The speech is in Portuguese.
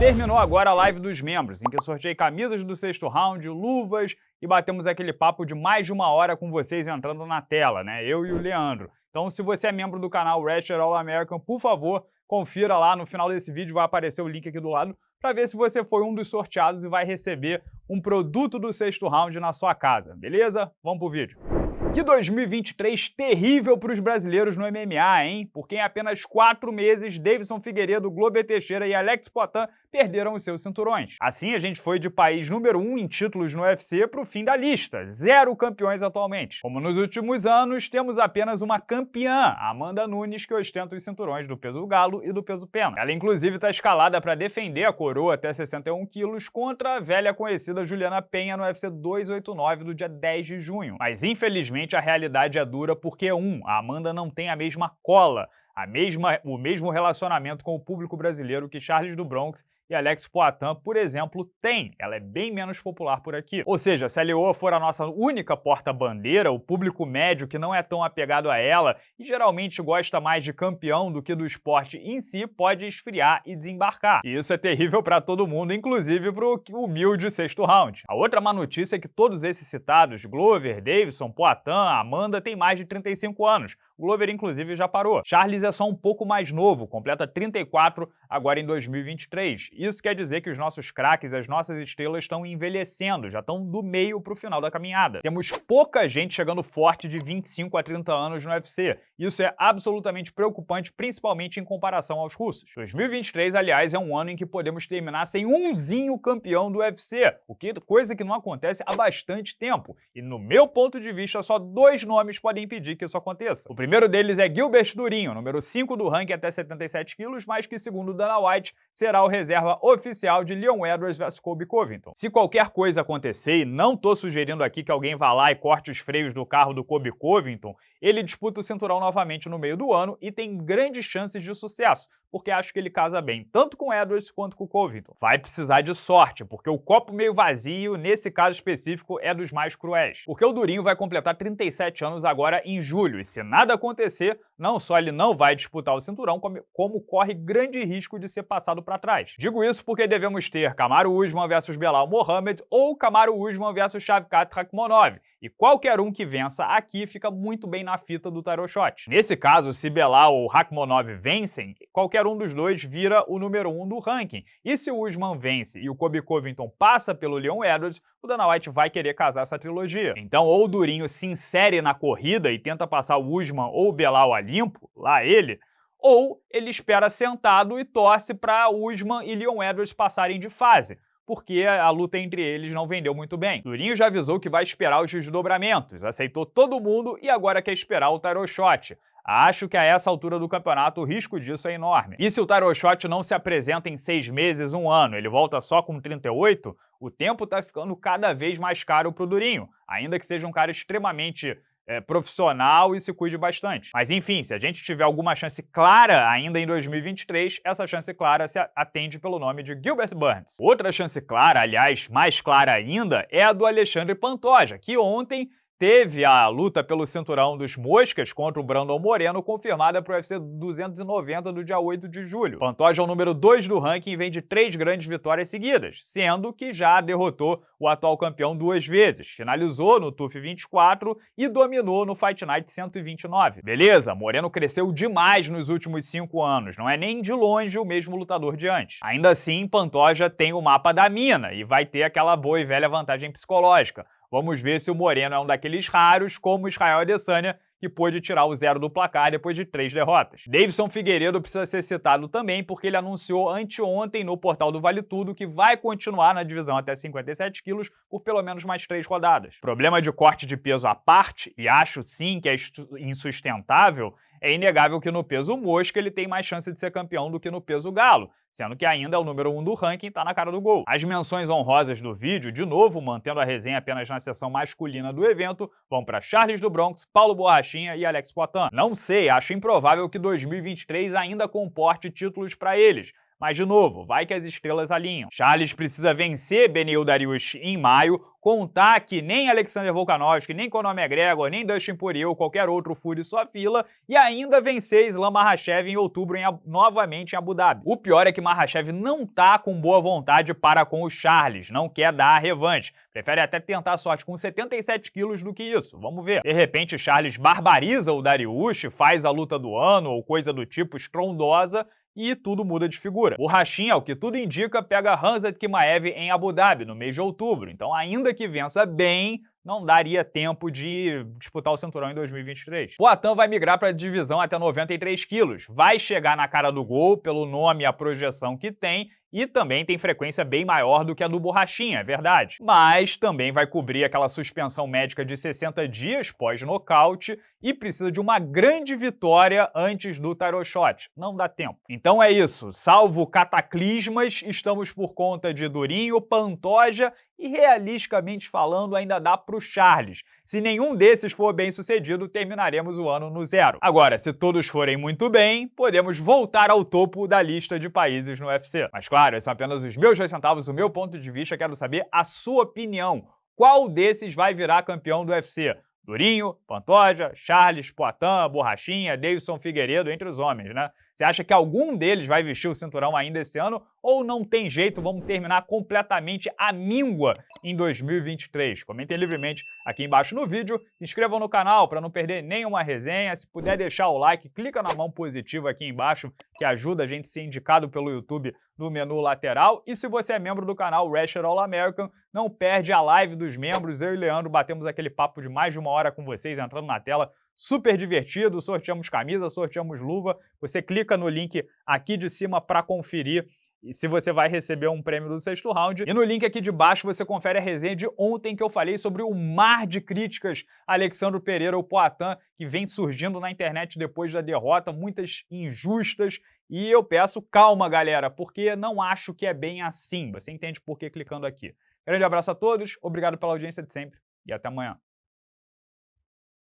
Terminou agora a live dos membros, em que eu sorteei camisas do sexto round, luvas e batemos aquele papo de mais de uma hora com vocês entrando na tela, né? Eu e o Leandro. Então, se você é membro do canal Ratchet All American, por favor, confira lá, no final desse vídeo vai aparecer o link aqui do lado, para ver se você foi um dos sorteados e vai receber um produto do sexto round na sua casa, beleza? Vamos pro vídeo. Que 2023 terrível para os brasileiros no MMA, hein? Porque em apenas quatro meses, Davidson Figueiredo, Glover Teixeira e Alex Poitin perderam os seus cinturões. Assim, a gente foi de país número um em títulos no UFC para o fim da lista, zero campeões atualmente. Como nos últimos anos, temos apenas uma campeã, Amanda Nunes, que ostenta os cinturões do peso galo e do peso pena. Ela, inclusive, está escalada para defender a coroa até 61 quilos contra a velha conhecida Juliana Penha no UFC 289 do dia 10 de junho. Mas, infelizmente, a realidade é dura porque, um, a Amanda não tem a mesma cola, a mesma, o mesmo relacionamento com o público brasileiro que Charles do Bronx e Alex Poitin, por exemplo, tem. Ela é bem menos popular por aqui. Ou seja, se a Leoa for a nossa única porta-bandeira, o público médio que não é tão apegado a ela e geralmente gosta mais de campeão do que do esporte em si, pode esfriar e desembarcar. E isso é terrível para todo mundo, inclusive para o humilde sexto round. A outra má notícia é que todos esses citados, Glover, Davidson, Poitin, Amanda, têm mais de 35 anos. Glover, inclusive, já parou. Charles é só um pouco mais novo, completa 34 agora em 2023 isso quer dizer que os nossos craques, as nossas estrelas estão envelhecendo, já estão do meio para o final da caminhada. Temos pouca gente chegando forte de 25 a 30 anos no UFC. Isso é absolutamente preocupante, principalmente em comparação aos russos. 2023, aliás, é um ano em que podemos terminar sem umzinho campeão do UFC, o que coisa que não acontece há bastante tempo. E no meu ponto de vista, só dois nomes podem impedir que isso aconteça. O deles é Gilbert Durinho, número 5 do ranking até 77 quilos, mas que, segundo Dana White, será o reserva oficial de Leon Edwards vs Colby Covington. Se qualquer coisa acontecer, e não tô sugerindo aqui que alguém vá lá e corte os freios do carro do Colby Covington, ele disputa o cinturão novamente no meio do ano e tem grandes chances de sucesso, porque acho que ele casa bem tanto com Edwards quanto com Covington. Vai precisar de sorte, porque o copo meio vazio, nesse caso específico, é dos mais cruéis. Porque o Durinho vai completar 37 anos agora em julho, e se nada acontecer, não só ele não vai disputar o cinturão, como, corre grande risco de ser passado para trás. Digo isso porque devemos ter Kamaru Usman versus Belal Mohamed ou Kamaru Usman versus Shavkat Rakhmonov, e qualquer um que vença aqui fica muito bem na fita do tarot shot. Nesse caso, se Belal ou Rakhmonov vencem, qualquer um dos dois vira o número 1 um do ranking. E se o Usman vence e o Kobe Covington passa pelo Leon Edwards, o Dana White vai querer casar essa trilogia. Então ou o Durinho se insere na corrida e tenta passar o Usman ou o Belal a limpo, lá ele, ou ele espera sentado e torce para Usman e Leon Edwards passarem de fase porque a luta entre eles não vendeu muito bem. Durinho já avisou que vai esperar os desdobramentos, aceitou todo mundo e agora quer esperar o tarot shot. Acho que a essa altura do campeonato o risco disso é enorme. E se o tarot shot não se apresenta em seis meses, um ano, ele volta só com 38, o tempo tá ficando cada vez mais caro pro Durinho, ainda que seja um cara extremamente é, profissional e se cuide bastante. Mas enfim, se a gente tiver alguma chance clara ainda em 2023, essa chance clara se atende pelo nome de Gilbert Burns. Outra chance clara, aliás, mais clara ainda, é a do Alexandre Pantoja, que ontem teve a luta pelo cinturão dos moscas contra o Brandon Moreno confirmada para o UFC 290 do dia 8 de julho. Pantoja é o número 2 do ranking e vem de três grandes vitórias seguidas, sendo que já derrotou o atual campeão duas vezes, finalizou no TUF 24 e dominou no Fight Night 129. Beleza, Moreno cresceu demais nos últimos cinco anos, não é nem de longe o mesmo lutador de antes. Ainda assim, Pantoja tem o mapa da mina e vai ter aquela boa e velha vantagem psicológica. Vamos ver se o Moreno é um daqueles raros, como Israel Adesanya, que pôde tirar o zero do placar depois de três derrotas. Davidson Figueiredo precisa ser citado também porque ele anunciou anteontem no portal do Vale Tudo que vai continuar na divisão até 57 quilos por pelo menos mais três rodadas. Problema de corte de peso à parte, e acho sim que é insustentável, é inegável que no peso mosca ele tem mais chance de ser campeão do que no peso galo, sendo que ainda é o número 1 um do ranking e tá na cara do gol. As menções honrosas do vídeo, de novo mantendo a resenha apenas na seção masculina do evento, vão para Charles do Bronx, Paulo Borrachinha e Alex Poitin. Não sei, acho improvável que 2023 ainda comporte títulos para eles, Mas, de novo, vai que as estrelas alinham. Charles precisa vencer Benil Dariush em maio, contar que nem Alexander Volkanovski, nem Conor McGregor, nem Dustin Poirier ou qualquer outro fure sua fila, e ainda vencer Islam Makhachev em outubro em, novamente em Abu Dhabi. O pior é que Makhachev não tá com boa vontade para com o Charles, não quer dar a revanche. Prefere até tentar sorte com 77 quilos do que isso, vamos ver. De repente Charles barbariza o Dariush, faz a luta do ano ou coisa do tipo estrondosa, e tudo muda de figura. O Rashin, ao que tudo indica, pega Hanzat Kimaev em Abu Dhabi no mês de outubro, então ainda que vença bem, não daria tempo de disputar o cinturão em 2023. O Atan vai migrar para a divisão até 93 quilos, vai chegar na cara do gol pelo nome e a projeção que tem e também tem frequência bem maior do que a do Borrachinha, é verdade. Mas também vai cobrir aquela suspensão médica de 60 dias pós-nocaute e precisa de uma grande vitória antes do title shot. Não dá tempo. Então é isso. Salvo cataclismas, estamos por conta de Durinho, Pantoja e, realisticamente falando, ainda dá para o Charles. Se nenhum desses for bem sucedido, terminaremos o ano no zero. Agora, se todos forem muito bem, podemos voltar ao topo da lista de países no UFC. Mas claro, esses são apenas os meus dois centavos, o meu ponto de vista, quero saber a sua opinião. Qual desses vai virar campeão do UFC? Durinho, Pantoja, Charles, Poitin, Borrachinha, Davidson Figueiredo, entre os homens, né? Você acha que algum deles vai vestir o cinturão ainda esse ano ou não tem jeito, vamos terminar completamente a míngua em 2023? Comentem livremente aqui embaixo no vídeo, se inscrevam no canal para não perder nenhuma resenha, se puder deixar o like, clica na mão positiva aqui embaixo, que ajuda a gente a ser indicado pelo YouTube no menu lateral, e se você é membro do canal Wrestler All American, não perde a live dos membros, eu e Leandro batemos aquele papo de mais de uma hora com vocês, entrando na tela, super divertido, sorteamos camisa, sorteamos luva, você clica no link aqui de cima para conferir e se você vai receber um prêmio do sexto round. E no link aqui de baixo você confere a resenha de ontem que eu falei sobre o mar de críticas Alexandre Pereira, o Poitin, que vem surgindo na internet depois da derrota, muitas injustas. E eu peço calma, galera, porque não acho que é bem assim. Você entende por que clicando aqui. Grande abraço a todos, obrigado pela audiência de sempre e até amanhã.